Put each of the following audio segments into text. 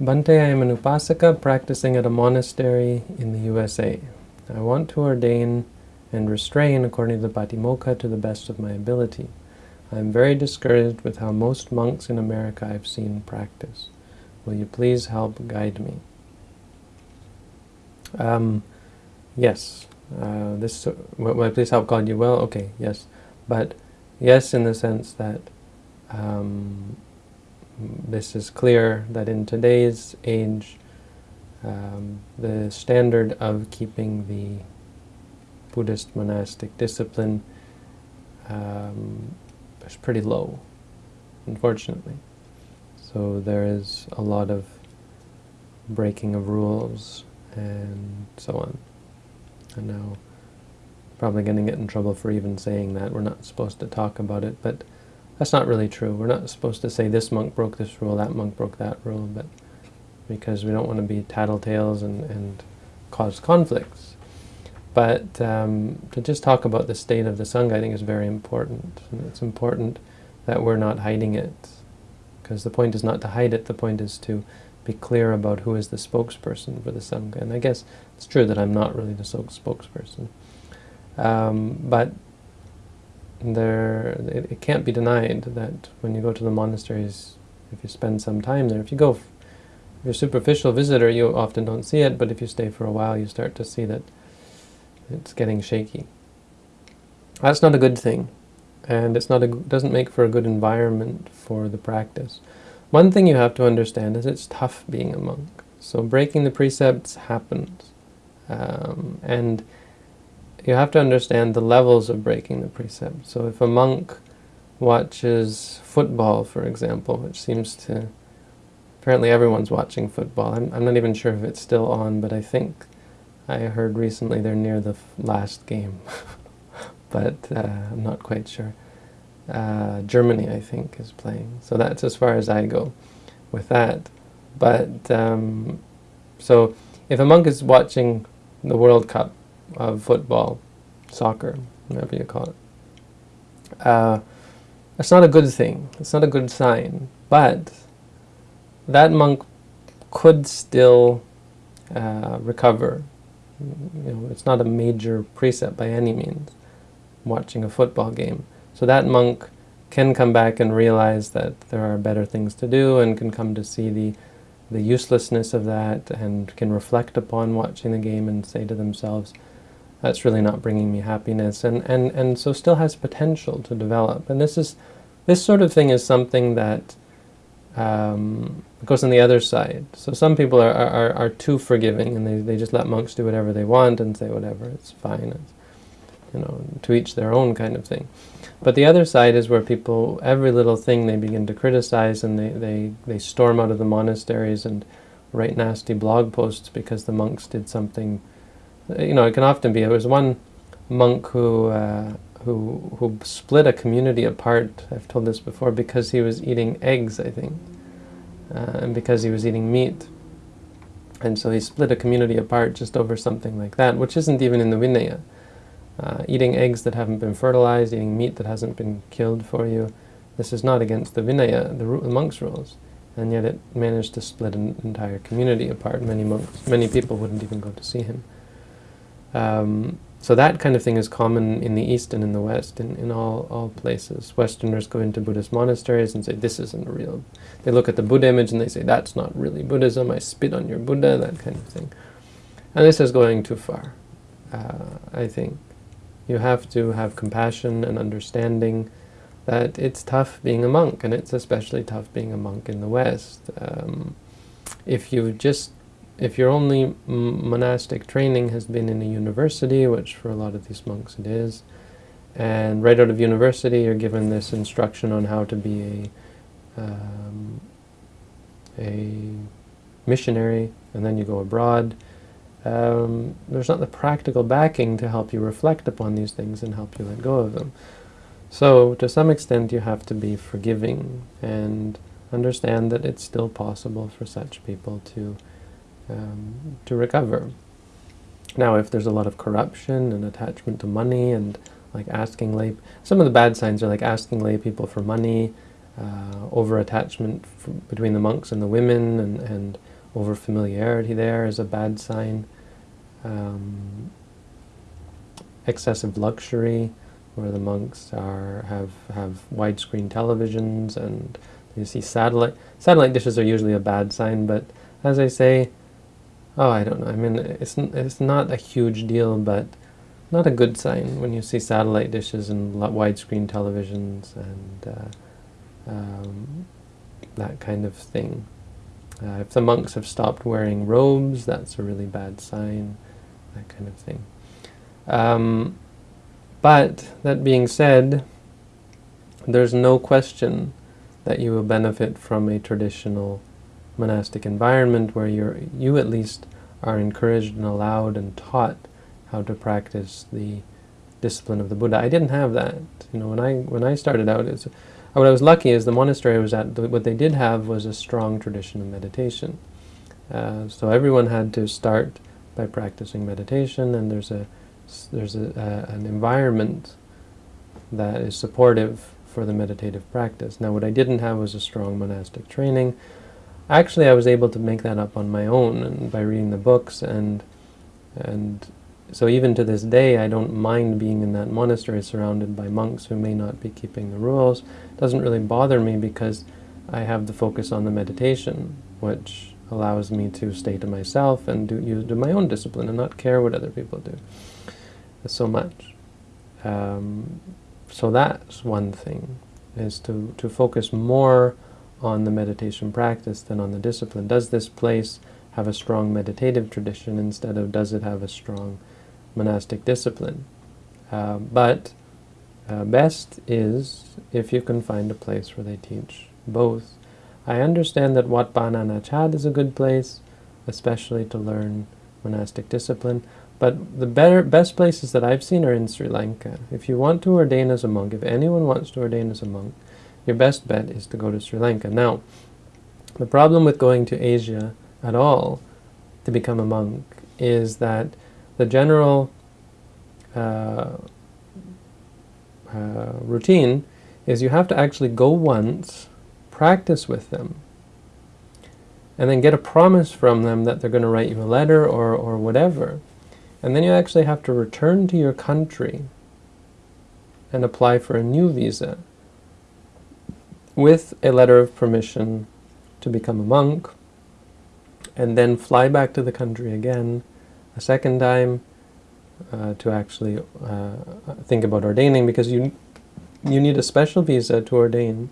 Bhante, I am an upasaka practicing at a monastery in the USA. I want to ordain and restrain according to the Patimokkha to the best of my ability. I am very discouraged with how most monks in America I've seen practice. Will you please help guide me? Um, yes. Uh, this will I please help guide you? Well, okay, yes. But yes in the sense that um, this is clear that in today's age um, the standard of keeping the Buddhist monastic discipline um, is pretty low, unfortunately. So there is a lot of breaking of rules and so on. And now probably going to get in trouble for even saying that. We're not supposed to talk about it, but that's not really true. We're not supposed to say this monk broke this rule, that monk broke that rule, but because we don't want to be tattletales and, and cause conflicts. But um, to just talk about the state of the Sangha, I think is very important. And it's important that we're not hiding it. Because the point is not to hide it, the point is to be clear about who is the spokesperson for the Sangha. And I guess it's true that I'm not really the spokesperson. Um, but there, it, it, can't be denied that when you go to the monasteries, if you spend some time there, if you go, if you're a superficial visitor, you often don't see it, but if you stay for a while, you start to see that it's getting shaky. That's not a good thing, and it's not a, doesn't make for a good environment for the practice. One thing you have to understand is it's tough being a monk. So breaking the precepts happens, um, and you have to understand the levels of breaking the precept. So if a monk watches football, for example, which seems to... Apparently everyone's watching football. I'm, I'm not even sure if it's still on, but I think I heard recently they're near the last game. but uh, I'm not quite sure. Uh, Germany, I think, is playing. So that's as far as I go with that. But, um, so if a monk is watching the World Cup, of football, soccer, whatever you call it. Uh, it's not a good thing. It's not a good sign. But that monk could still uh, recover. You know, it's not a major precept by any means, watching a football game. So that monk can come back and realize that there are better things to do and can come to see the the uselessness of that and can reflect upon watching the game and say to themselves, that's really not bringing me happiness, and, and, and so still has potential to develop. And this is, this sort of thing is something that um, goes on the other side. So some people are, are, are too forgiving, and they, they just let monks do whatever they want and say whatever, it's fine, it's, you know, to each their own kind of thing. But the other side is where people, every little thing they begin to criticize and they, they, they storm out of the monasteries and write nasty blog posts because the monks did something you know, it can often be. There was one monk who uh, who who split a community apart. I've told this before because he was eating eggs, I think, uh, and because he was eating meat, and so he split a community apart just over something like that, which isn't even in the Vinaya. Uh, eating eggs that haven't been fertilized, eating meat that hasn't been killed for you, this is not against the Vinaya, the, the monk's rules and yet it managed to split an entire community apart. Many monks, many people wouldn't even go to see him. Um, so that kind of thing is common in the East and in the West, in, in all, all places. Westerners go into Buddhist monasteries and say, this isn't real. They look at the Buddha image and they say, that's not really Buddhism, I spit on your Buddha, that kind of thing. And this is going too far, uh, I think. You have to have compassion and understanding that it's tough being a monk, and it's especially tough being a monk in the West. Um, if you just if your only monastic training has been in a university, which for a lot of these monks it is, and right out of university you're given this instruction on how to be a, um, a missionary, and then you go abroad, um, there's not the practical backing to help you reflect upon these things and help you let go of them. So, to some extent, you have to be forgiving and understand that it's still possible for such people to um, to recover. Now, if there's a lot of corruption and attachment to money and like asking lay, some of the bad signs are like asking lay people for money, uh, over attachment between the monks and the women, and, and over familiarity there is a bad sign. Um, excessive luxury, where the monks are have have widescreen televisions and you see satellite satellite dishes are usually a bad sign, but as I say, oh, I don't know. I mean, it's it's not a huge deal, but not a good sign when you see satellite dishes and widescreen televisions and uh, um, that kind of thing. Uh, if the monks have stopped wearing robes, that's a really bad sign, that kind of thing. Um, but, that being said, there's no question that you will benefit from a traditional monastic environment where you're, you at least are encouraged and allowed and taught how to practice the discipline of the Buddha. I didn't have that. You know, when I when I started out, it's, what I was lucky is the monastery I was at. What they did have was a strong tradition of meditation. Uh, so everyone had to start by practicing meditation, and there's a there's a, a, an environment that is supportive for the meditative practice. Now what I didn't have was a strong monastic training. Actually I was able to make that up on my own and by reading the books and and so even to this day I don't mind being in that monastery surrounded by monks who may not be keeping the rules. It doesn't really bother me because I have the focus on the meditation which allows me to stay to myself and do, use, do my own discipline and not care what other people do so much. Um, so that's one thing, is to, to focus more on the meditation practice than on the discipline. Does this place have a strong meditative tradition instead of does it have a strong monastic discipline? Uh, but uh, best is if you can find a place where they teach both. I understand that Wat Pah Nanachat is a good place, especially to learn monastic discipline. But the better, best places that I've seen are in Sri Lanka. If you want to ordain as a monk, if anyone wants to ordain as a monk, your best bet is to go to Sri Lanka. Now, the problem with going to Asia at all to become a monk is that the general uh, uh, routine is you have to actually go once, practice with them, and then get a promise from them that they're going to write you a letter or, or whatever. And then you actually have to return to your country and apply for a new visa with a letter of permission to become a monk and then fly back to the country again a second time uh, to actually uh, think about ordaining because you you need a special visa to ordain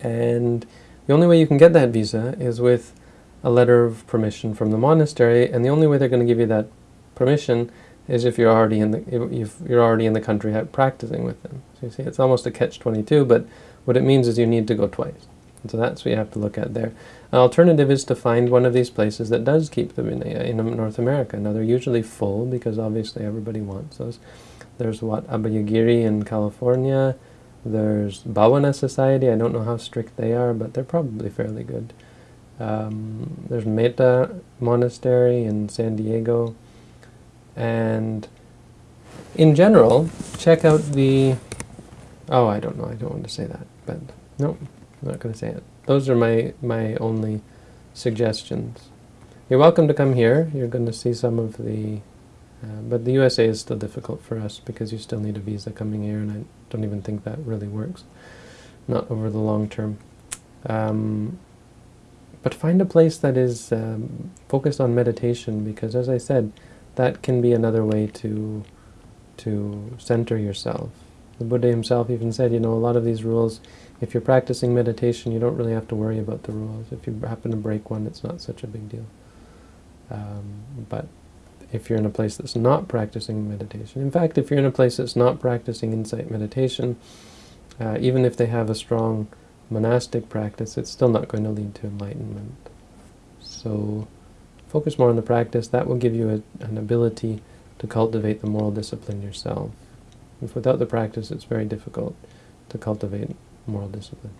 and the only way you can get that visa is with a letter of permission from the monastery and the only way they're going to give you that permission is if you're already in the if you're already in the country practicing with them. So you see, it's almost a catch-22, but what it means is you need to go twice. And so that's what you have to look at there. An alternative is to find one of these places that does keep them in, in North America. Now they're usually full because obviously everybody wants those. There's Wat Abhayagiri in California. There's Bhavana Society. I don't know how strict they are, but they're probably fairly good. Um, there's Metta Monastery in San Diego. And in general, check out the... Oh, I don't know. I don't want to say that. But no, I'm not going to say it. Those are my, my only suggestions. You're welcome to come here. You're going to see some of the... Uh, but the USA is still difficult for us because you still need a visa coming here, and I don't even think that really works. Not over the long term. Um, but find a place that is um, focused on meditation because, as I said, that can be another way to to center yourself. The Buddha himself even said, you know, a lot of these rules, if you're practicing meditation, you don't really have to worry about the rules. If you happen to break one, it's not such a big deal. Um, but if you're in a place that's not practicing meditation, in fact, if you're in a place that's not practicing insight meditation, uh, even if they have a strong monastic practice, it's still not going to lead to enlightenment. So Focus more on the practice. That will give you a, an ability to cultivate the moral discipline yourself. If without the practice, it's very difficult to cultivate moral discipline.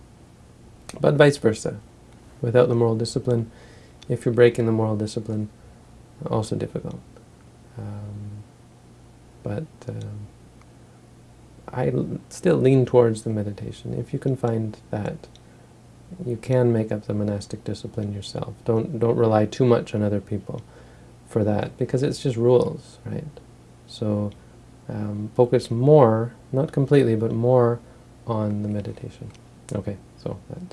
But vice versa. Without the moral discipline, if you're breaking the moral discipline, also difficult. Um, but um, I still lean towards the meditation. If you can find that, you can make up the monastic discipline yourself. Don't don't rely too much on other people for that because it's just rules, right? So um, focus more, not completely, but more on the meditation. Okay, so that's